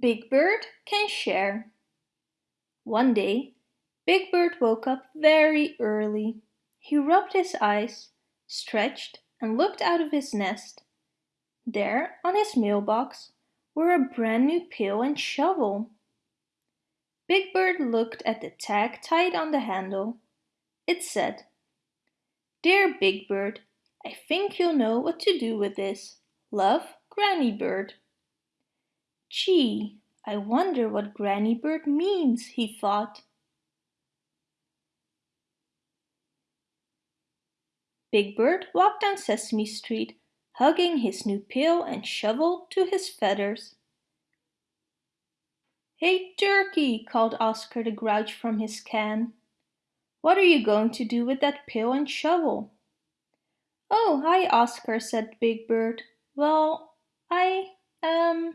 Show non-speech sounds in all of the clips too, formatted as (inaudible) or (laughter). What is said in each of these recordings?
Big Bird can share. One day, Big Bird woke up very early. He rubbed his eyes, stretched and looked out of his nest. There, on his mailbox, were a brand new pail and shovel. Big Bird looked at the tag tied on the handle. It said, Dear Big Bird, I think you'll know what to do with this. Love, Granny Bird. Gee, I wonder what Granny Bird means, he thought. Big Bird walked down Sesame Street, hugging his new pail and shovel to his feathers. Hey Turkey, called Oscar the Grouch from his can. What are you going to do with that pail and shovel? Oh, hi Oscar, said Big Bird. Well, I, um...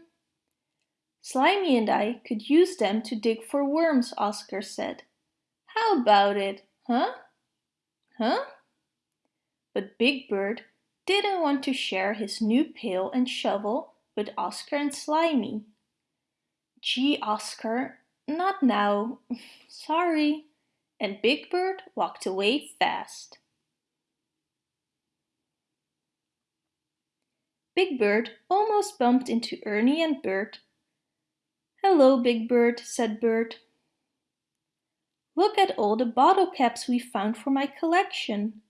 Slimy and I could use them to dig for worms, Oscar said. How about it, huh? Huh? But Big Bird didn't want to share his new pail and shovel with Oscar and Slimy. Gee, Oscar, not now. (laughs) Sorry. And Big Bird walked away fast. Big Bird almost bumped into Ernie and Bert Hello, Big Bird, said Bert. Look at all the bottle caps we found for my collection.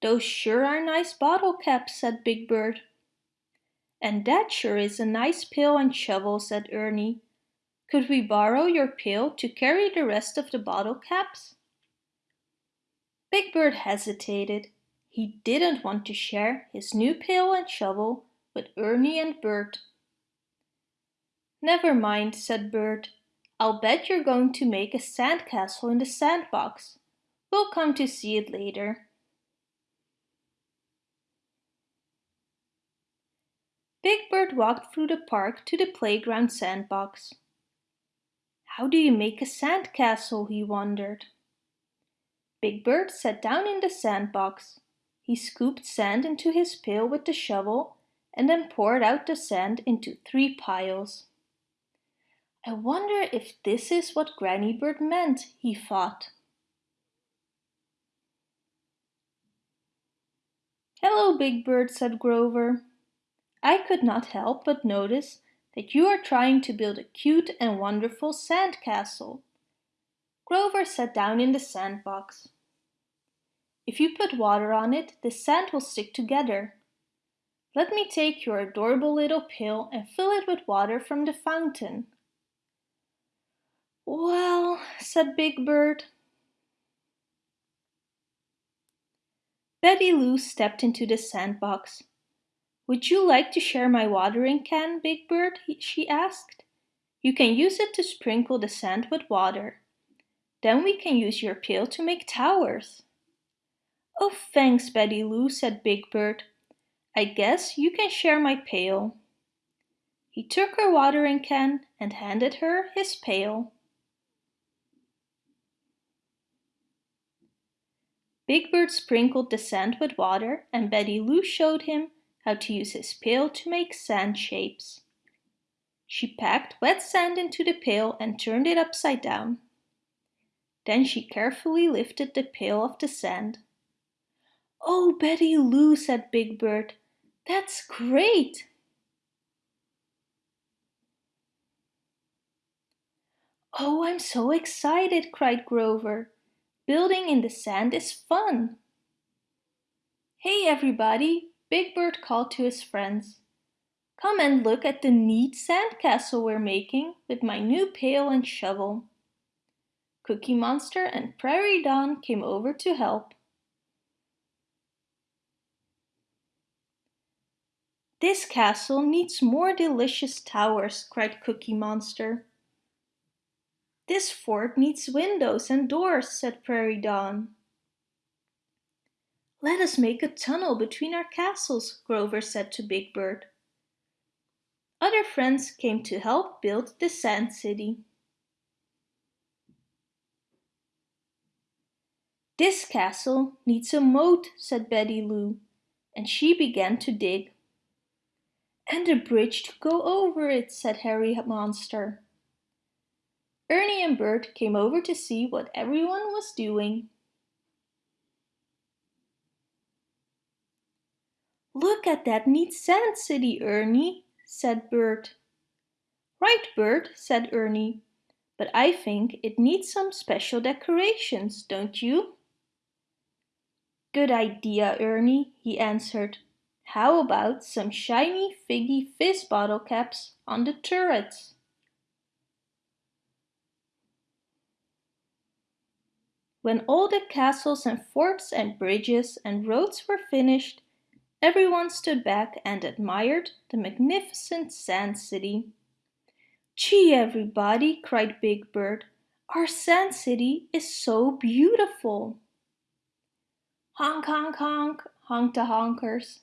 Those sure are nice bottle caps, said Big Bird. And that sure is a nice pail and shovel, said Ernie. Could we borrow your pail to carry the rest of the bottle caps? Big Bird hesitated. He didn't want to share his new pail and shovel with Ernie and Bert. Never mind, said Bert. I'll bet you're going to make a sandcastle in the sandbox. We'll come to see it later. Big Bird walked through the park to the playground sandbox. How do you make a sandcastle, he wondered. Big Bird sat down in the sandbox. He scooped sand into his pail with the shovel and then poured out the sand into three piles. I wonder if this is what Granny Bird meant, he thought. Hello, Big Bird, said Grover. I could not help but notice that you are trying to build a cute and wonderful sand castle. Grover sat down in the sandbox. If you put water on it, the sand will stick together. Let me take your adorable little pail and fill it with water from the fountain. Well, said Big Bird. Betty Lou stepped into the sandbox. Would you like to share my watering can, Big Bird? she asked. You can use it to sprinkle the sand with water. Then we can use your pail to make towers. Oh, thanks, Betty Lou, said Big Bird. I guess you can share my pail. He took her watering can and handed her his pail. Big Bird sprinkled the sand with water and Betty Lou showed him how to use his pail to make sand shapes. She packed wet sand into the pail and turned it upside down. Then she carefully lifted the pail of the sand. Oh, Betty Lou, said Big Bird, that's great! Oh, I'm so excited, cried Grover. Building in the sand is fun. Hey everybody, Big Bird called to his friends. Come and look at the neat sandcastle we're making with my new pail and shovel. Cookie Monster and Prairie Dawn came over to help. This castle needs more delicious towers, cried Cookie Monster. This fort needs windows and doors, said Prairie Dawn. Let us make a tunnel between our castles, Grover said to Big Bird. Other friends came to help build the Sand City. This castle needs a moat, said Betty Lou, and she began to dig. And a bridge to go over it, said Herry Monster. Ernie and Bert came over to see what everyone was doing. Look at that neat sand city, Ernie, said Bert. Right, Bert, said Ernie, but I think it needs some special decorations, don't you? Good idea, Ernie, he answered. How about some shiny figgy fizz bottle caps on the turrets? When all the castles and forts and bridges and roads were finished, everyone stood back and admired the magnificent sand city. Gee, everybody, cried Big Bird, our sand city is so beautiful. Honk, honk, honk, honked the honkers.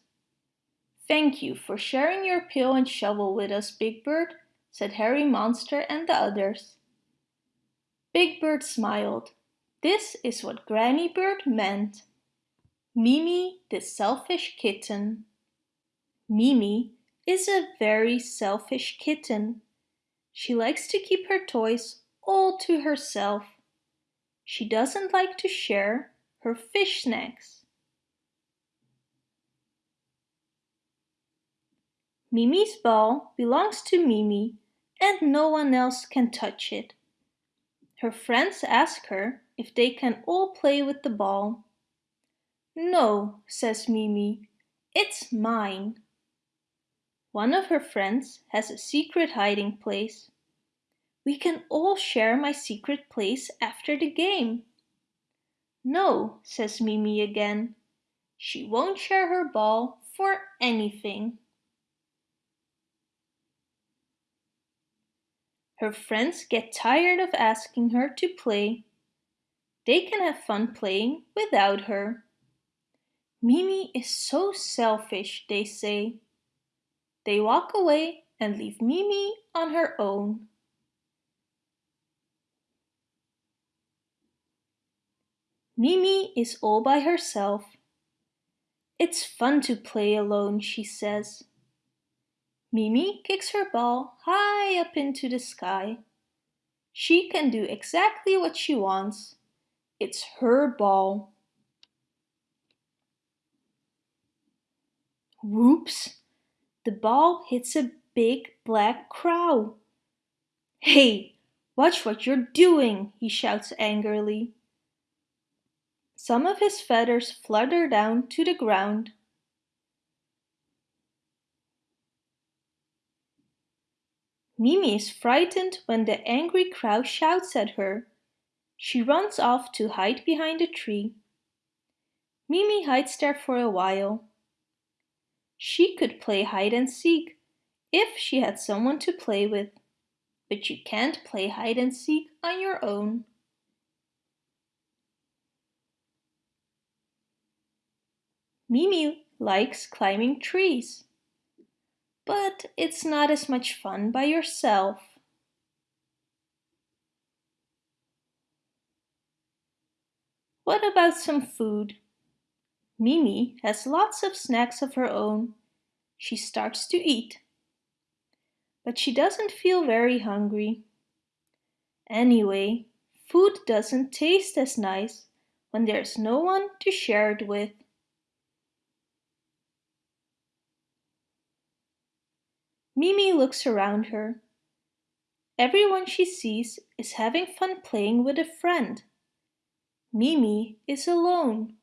Thank you for sharing your pail and shovel with us, Big Bird, said Herry Monster and the others. Big Bird smiled. This is what Granny Bird meant. Mimi the selfish kitten. Mimi is a very selfish kitten. She likes to keep her toys all to herself. She doesn't like to share her fish snacks. Mimi's ball belongs to Mimi and no one else can touch it. Her friends ask her if they can all play with the ball. No, says Mimi, it's mine. One of her friends has a secret hiding place. We can all share my secret place after the game. No, says Mimi again. She won't share her ball for anything. Her friends get tired of asking her to play they can have fun playing without her. Mimi is so selfish, they say. They walk away and leave Mimi on her own. Mimi is all by herself. It's fun to play alone, she says. Mimi kicks her ball high up into the sky. She can do exactly what she wants. It's her ball. Whoops! The ball hits a big black crow. Hey, watch what you're doing, he shouts angrily. Some of his feathers flutter down to the ground. Mimi is frightened when the angry crow shouts at her. She runs off to hide behind a tree. Mimi hides there for a while. She could play hide and seek if she had someone to play with, but you can't play hide and seek on your own. Mimi likes climbing trees, but it's not as much fun by yourself. What about some food? Mimi has lots of snacks of her own. She starts to eat. But she doesn't feel very hungry. Anyway, food doesn't taste as nice when there's no one to share it with. Mimi looks around her. Everyone she sees is having fun playing with a friend. Mimi is alone.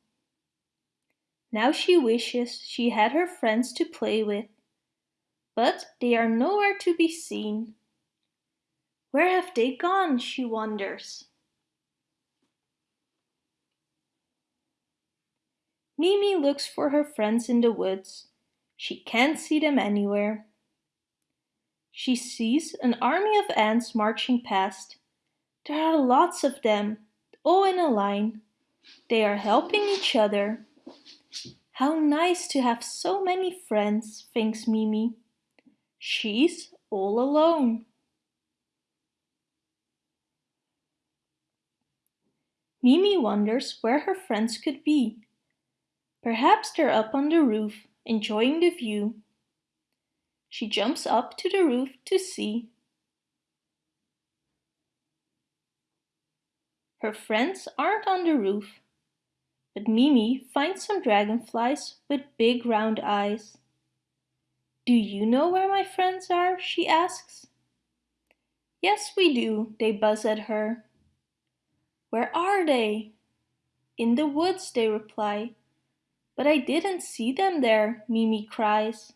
Now she wishes she had her friends to play with, but they are nowhere to be seen. Where have they gone, she wonders. Mimi looks for her friends in the woods. She can't see them anywhere. She sees an army of ants marching past. There are lots of them, all in a line. They are helping each other. How nice to have so many friends, thinks Mimi. She's all alone. Mimi wonders where her friends could be. Perhaps they're up on the roof, enjoying the view. She jumps up to the roof to see. Her friends aren't on the roof, but Mimi finds some dragonflies with big round eyes. Do you know where my friends are? she asks. Yes, we do, they buzz at her. Where are they? In the woods, they reply. But I didn't see them there, Mimi cries.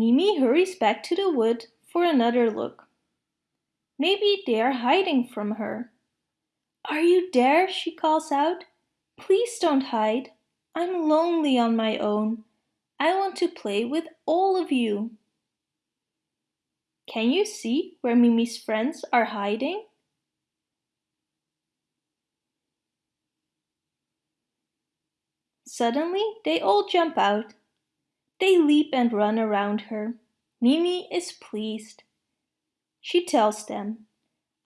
Mimi hurries back to the wood for another look. Maybe they are hiding from her. Are you there? she calls out. Please don't hide. I'm lonely on my own. I want to play with all of you. Can you see where Mimi's friends are hiding? Suddenly, they all jump out. They leap and run around her. Mimi is pleased. She tells them,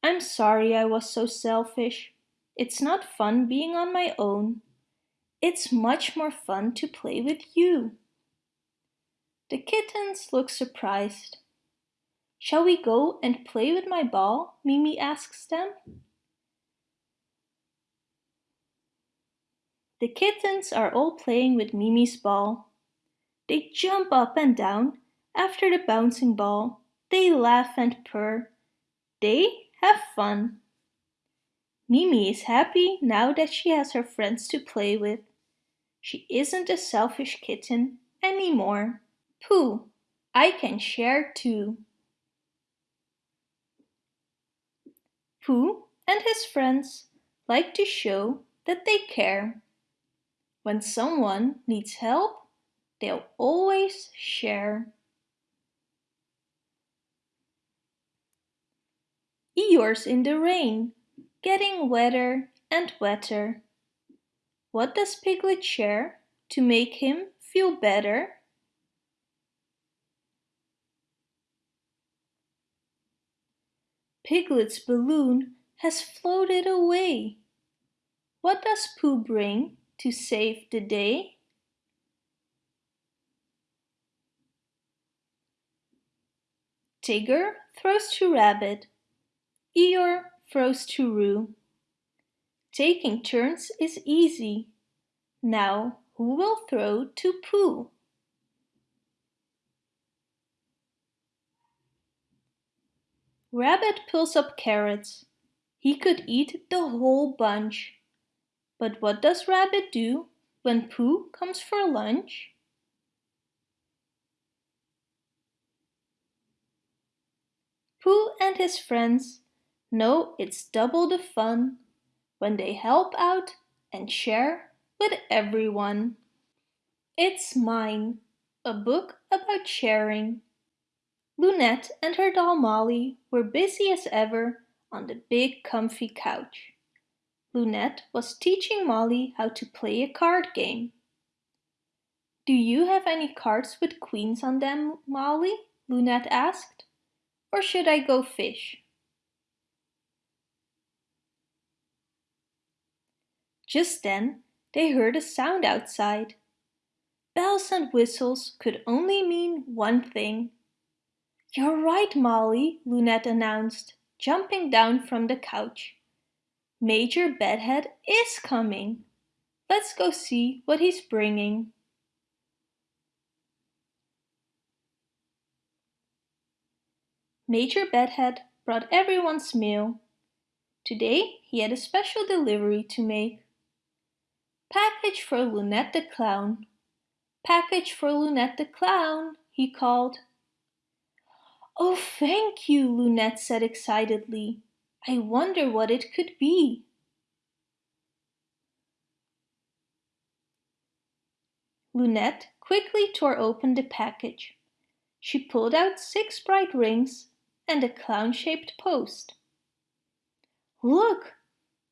I'm sorry I was so selfish. It's not fun being on my own. It's much more fun to play with you. The kittens look surprised. Shall we go and play with my ball? Mimi asks them. The kittens are all playing with Mimi's ball. They jump up and down after the bouncing ball. They laugh and purr. They have fun. Mimi is happy now that she has her friends to play with. She isn't a selfish kitten anymore. Pooh, I can share too. Pooh and his friends like to show that they care. When someone needs help, they'll always share. Eeyore's in the rain, getting wetter and wetter. What does Piglet share to make him feel better? Piglet's balloon has floated away. What does Pooh bring to save the day? Tigger throws to Rabbit. Eeyore throws to Roo. Taking turns is easy. Now who will throw to Pooh? Rabbit pulls up carrots. He could eat the whole bunch. But what does Rabbit do when Pooh comes for lunch? Pooh and his friends know it's double the fun when they help out and share with everyone. It's Mine, a book about sharing. Loonette and her doll Molly were busy as ever on the big comfy couch. Loonette was teaching Molly how to play a card game. Do you have any cards with queens on them, Molly? Loonette asked. Or should I go fish? Just then they heard a sound outside. Bells and whistles could only mean one thing. You're right, Molly, Loonette announced, jumping down from the couch. Major Bedhead is coming. Let's go see what he's bringing. Major Bedhead brought everyone's mail. Today he had a special delivery to make. Package for Loonette the Clown. Package for Loonette the Clown, he called. Oh, thank you, Loonette said excitedly. I wonder what it could be. Loonette quickly tore open the package. She pulled out six bright rings and a clown-shaped post. Look,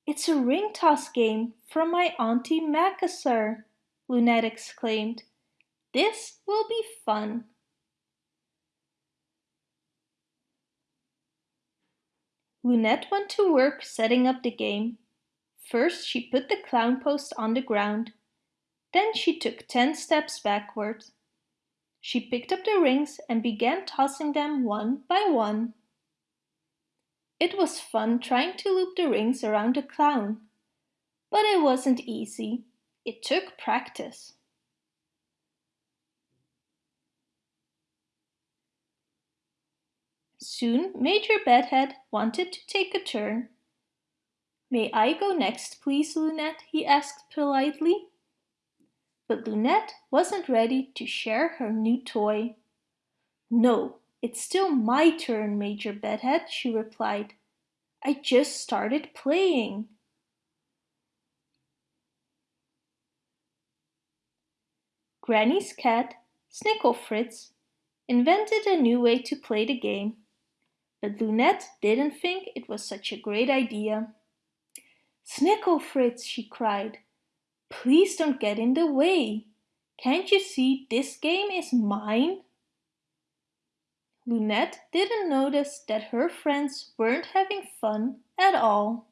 it's a ring toss game from my Auntie Macassar, Loonette exclaimed. This will be fun. Loonette went to work setting up the game. First she put the clown post on the ground. Then she took ten steps backward. She picked up the rings and began tossing them one by one. It was fun trying to loop the rings around the clown. But it wasn't easy. It took practice. Soon Major Bedhead wanted to take a turn. May I go next, please, Loonette? he asked politely. But Loonette wasn't ready to share her new toy. No, it's still my turn, Major Bedhead, she replied. I just started playing. Granny's cat, Snickelfritz, invented a new way to play the game. But Loonette didn't think it was such a great idea. Snickelfritz, she cried, please don't get in the way. Can't you see this game is mine? Loonette didn't notice that her friends weren't having fun at all.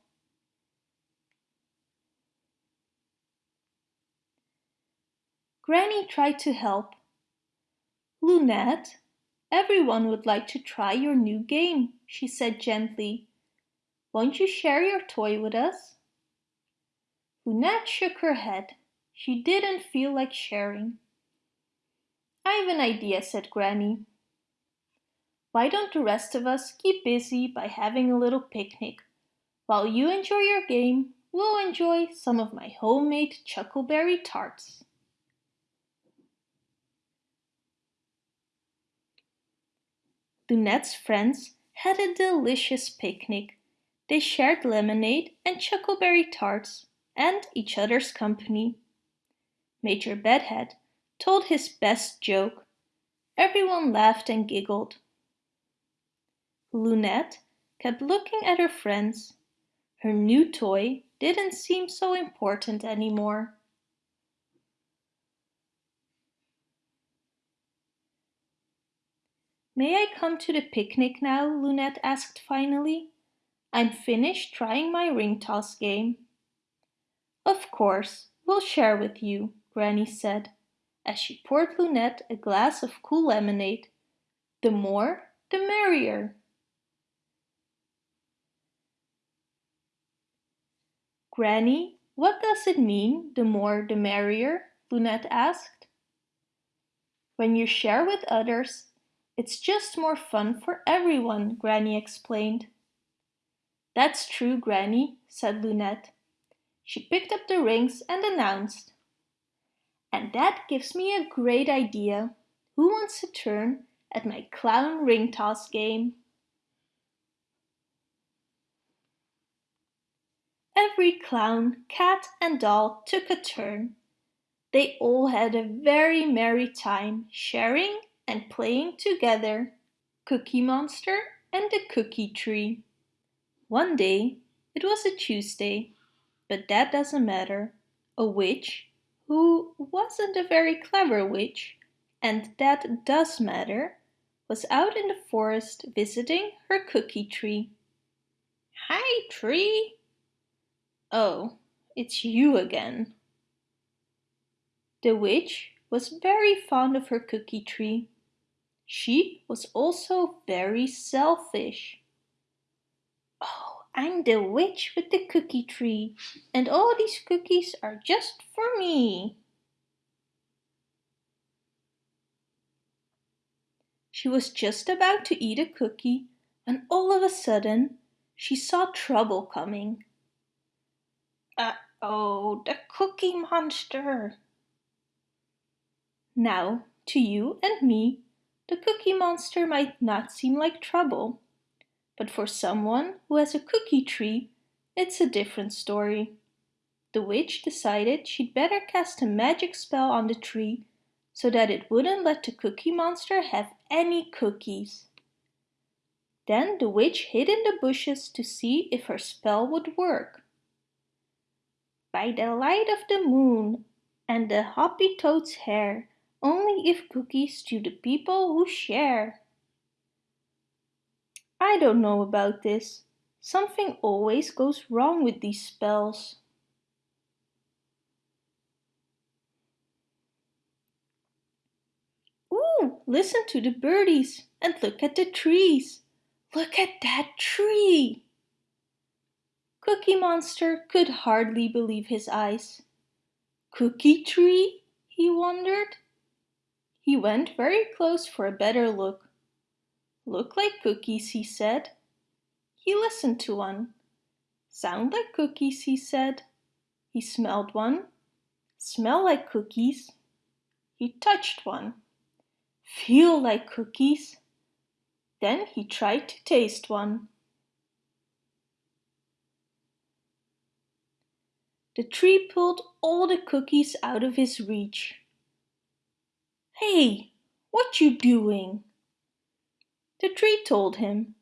Granny tried to help. Loonette, everyone would like to try your new game, she said gently. Won't you share your toy with us? Loonette shook her head. She didn't feel like sharing. I've an idea, said Granny. Why don't the rest of us keep busy by having a little picnic? While you enjoy your game, we'll enjoy some of my homemade chuckleberry tarts. Loonette's friends had a delicious picnic. They shared lemonade and chuckleberry tarts and each other's company. Major Bedhead told his best joke. Everyone laughed and giggled. Loonette kept looking at her friends. Her new toy didn't seem so important anymore. May I come to the picnic now? Loonette asked finally. I'm finished trying my ring toss game. Of course, we'll share with you, Granny said, as she poured Loonette a glass of cool lemonade. The more, the merrier. Granny, what does it mean, the more the merrier? Loonette asked. When you share with others, it's just more fun for everyone, Granny explained. That's true, Granny, said Loonette. She picked up the rings and announced, And that gives me a great idea. Who wants a turn at my clown ring toss game? Every clown, cat and doll took a turn. They all had a very merry time sharing and playing together. Cookie Monster and the Cookie Tree. One day, it was a Tuesday, but that doesn't matter. A witch, who wasn't a very clever witch, and that does matter, was out in the forest visiting her cookie tree. Hi, tree, Oh, it's you again. The witch was very fond of her cookie tree. She was also very selfish. I'm the witch with the cookie tree, and all these cookies are just for me. She was just about to eat a cookie when all of a sudden she saw trouble coming. Uh-oh, the Cookie Monster! Now, to you and me, the Cookie Monster might not seem like trouble. But for someone who has a cookie tree, it's a different story. The witch decided she'd better cast a magic spell on the tree so that it wouldn't let the Cookie Monster have any cookies. Then the witch hid in the bushes to see if her spell would work by the light of the moon and the hoppy toad's hair, only give cookies to the people who share. I don't know about this. Something always goes wrong with these spells. Ooh, listen to the birdies and look at the trees. Look at that tree! Cookie Monster could hardly believe his eyes. Cookie tree? he wondered. He went very close for a better look. Look like cookies, he said. He listened to one. Sound like cookies, he said. He smelled one. Smell like cookies. He touched one. Feel like cookies. Then he tried to taste one. The tree pulled all the cookies out of his reach. Hey, what you doing? The tree told him,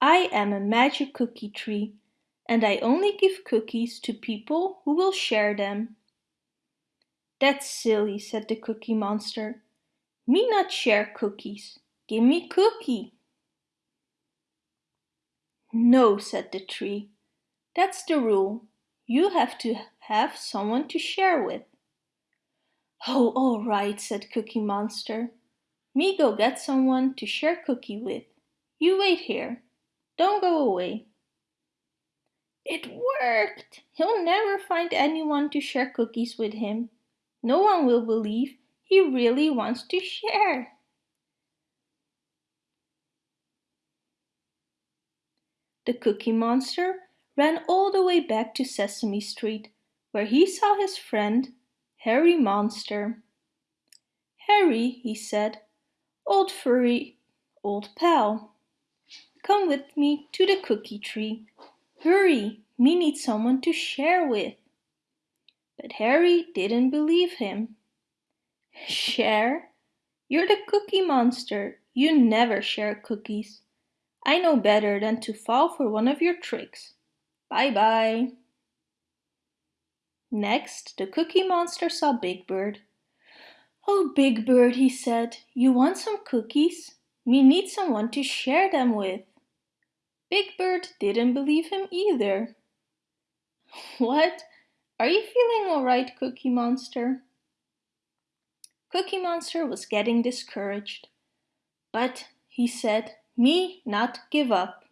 I am a magic cookie tree and I only give cookies to people who will share them. That's silly, said the Cookie Monster. Me not share cookies. Give me cookie. No, said the tree. That's the rule. You have to have someone to share with. Oh, all right, said Cookie Monster. Me go get someone to share cookie with. You wait here. Don't go away. It worked! He'll never find anyone to share cookies with him. No one will believe he really wants to share. The Cookie Monster ran all the way back to Sesame Street, where he saw his friend, Herry Monster. Herry, he said, old furry, old pal, come with me to the cookie tree. Hurry, me need someone to share with. But Herry didn't believe him. Share? You're the cookie monster. You never share cookies. I know better than to fall for one of your tricks. Bye-bye. Next, the Cookie Monster saw Big Bird. Oh, Big Bird, he said, you want some cookies? Me need someone to share them with. Big Bird didn't believe him either. (laughs) What? Are you feeling alright, Cookie Monster? Cookie Monster was getting discouraged. But, he said, me not give up.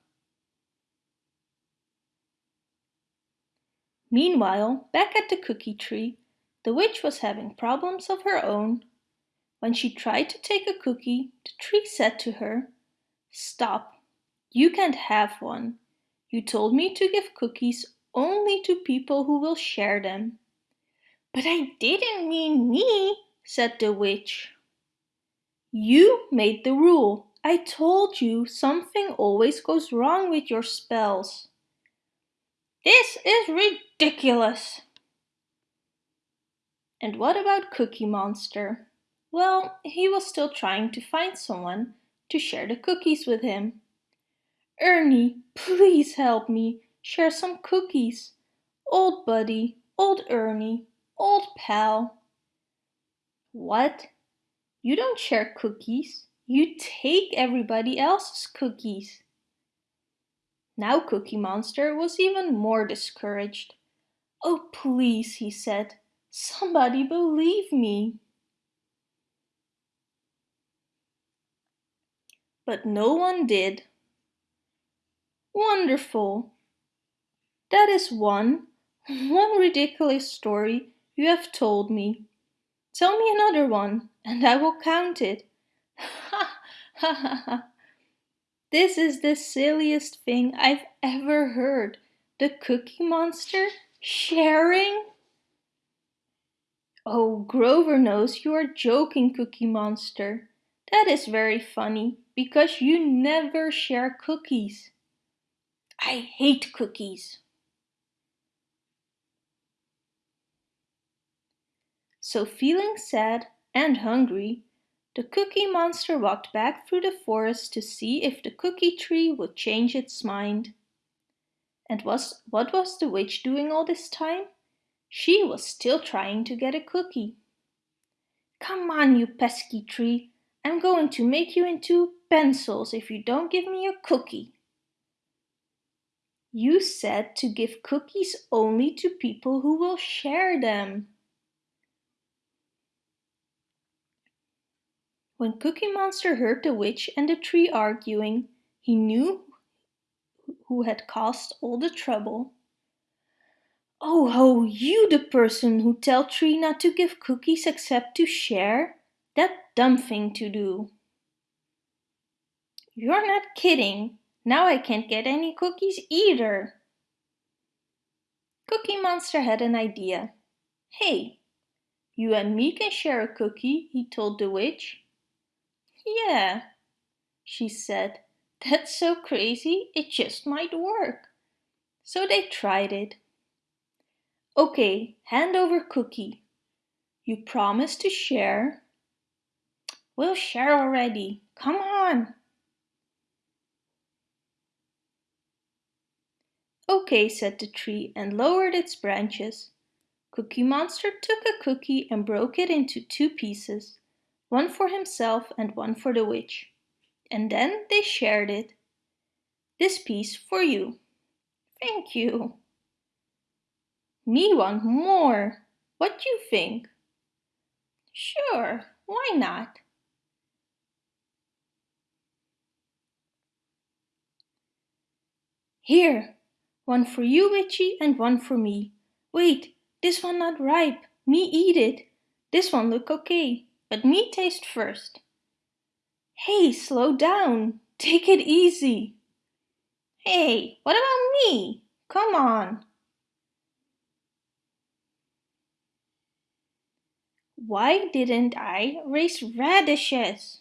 Meanwhile, back at the cookie tree, the witch was having problems of her own. When she tried to take a cookie, the tree said to her, Stop, you can't have one. You told me to give cookies only to people who will share them. But I didn't mean me, said the witch. You made the rule. I told you something always goes wrong with your spells. This is ridiculous. And what about Cookie Monster? Well, he was still trying to find someone to share the cookies with him. Ernie, please help me share some cookies. Old buddy, old Ernie, old pal. What? You don't share cookies. You take everybody else's cookies. Now Cookie Monster was even more discouraged. Oh please, he said, somebody believe me. But no one did. Wonderful! That is one, one ridiculous story you have told me. Tell me another one, and I will count it. Ha ha ha ha! This is the silliest thing I've ever heard. The Cookie Monster sharing? Oh, Grover knows you are joking, Cookie Monster. That is very funny, because you never share cookies. I hate cookies. So feeling sad and hungry, the Cookie Monster walked back through the forest to see if the cookie tree would change its mind. And was, what was the witch doing all this time? She was still trying to get a cookie. Come on, you pesky tree. I'm going to make you into pencils if you don't give me a cookie. You said to give cookies only to people who will share them. When Cookie Monster heard the witch and the tree arguing, he knew who had caused all the trouble. Oh ho, you the person who tell tree not to give cookies except to share? That dumb thing to do. You're not kidding. Now I can't get any cookies either. Cookie Monster had an idea. Hey, you and me can share a cookie, he told the witch. Yeah, she said. That's so crazy, it just might work. So they tried it. Okay, hand over cookie. You promise to share? We'll share already. Come on. Okay, said the tree and lowered its branches. Cookie Monster took a cookie and broke it into two pieces, one for himself and one for the witch. And then they shared it. This piece for you. Thank you. Me want more. What you think? Sure, why not? Here, one for you, Witchy, and one for me. Wait, this one not ripe. Me eat it. This one look okay, but me taste first. Hey, slow down. Take it easy. Hey, what about me? Come on. Why didn't I raise radishes?